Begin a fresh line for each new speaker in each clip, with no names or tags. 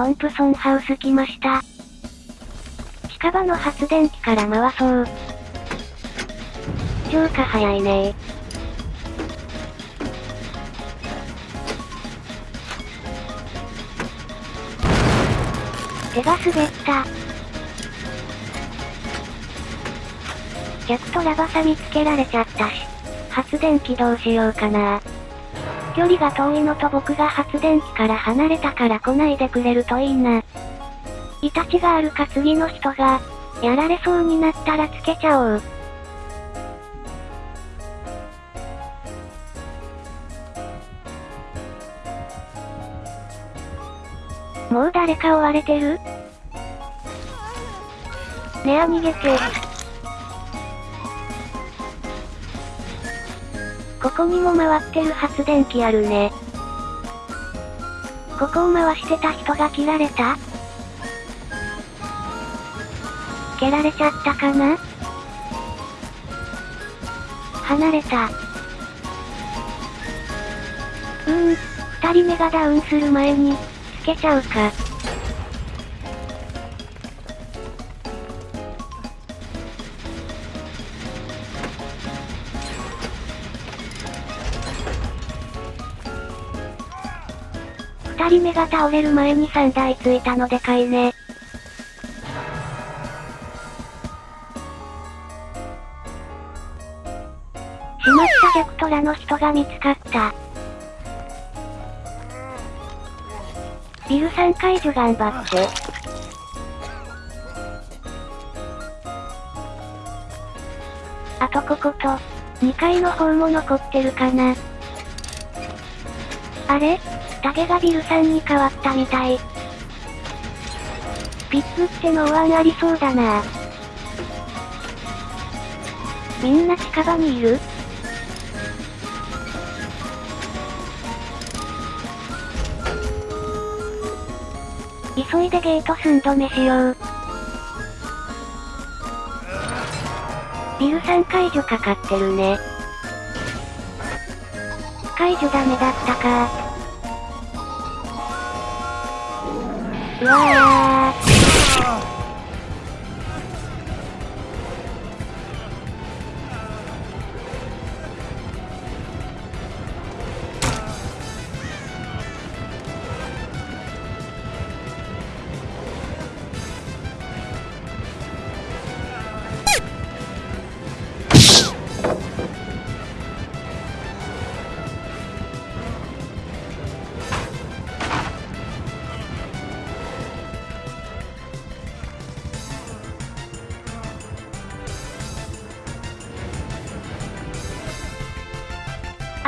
トンプソンハウス来ました。近場の発電機から回そう。浄化早いね手が滑った。逆トラバサミつけられちゃったし。発電機どうしようかな。距離が遠いのと僕が発電機から離れたから来ないでくれるといいな。イタチがあるか次の人が、やられそうになったらつけちゃおう。もう誰か追われてる？ねあ逃げて。ここにも回ってる発電機あるね。ここを回してた人が切られた？蹴られちゃったかな？離れた。うーん、二人目がダウンする前に、つけちゃうか。二人目が倒れる前に3台ついたのでかいね。しまったジャクトラの人が見つかった。ビル3解除頑張って。あとここと、2階の方も残ってるかな。あれ？タゲがビル3に変わったみたい。ピップってノーワンありそうだな。みんな近場にいる？急いでゲート寸止めしよう。ビル3解除かかってるね。解除ダメだったかう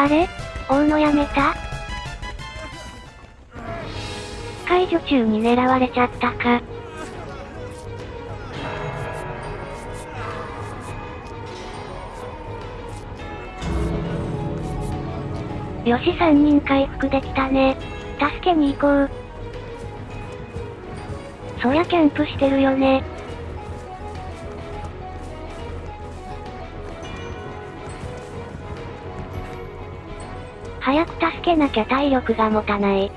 あれ？追うのやめた？解除中に狙われちゃったか。よし3人回復できたね。助けに行こう。そりゃキャンプしてるよね。早く助けなきゃ体力が持たない。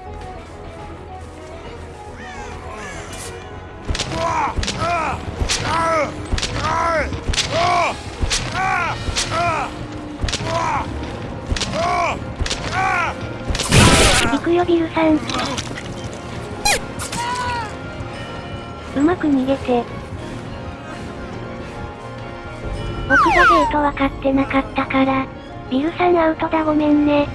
行くよビルさん。うまく逃げて。僕がゲート分かってなかったから、ビルさんアウトだごめんね。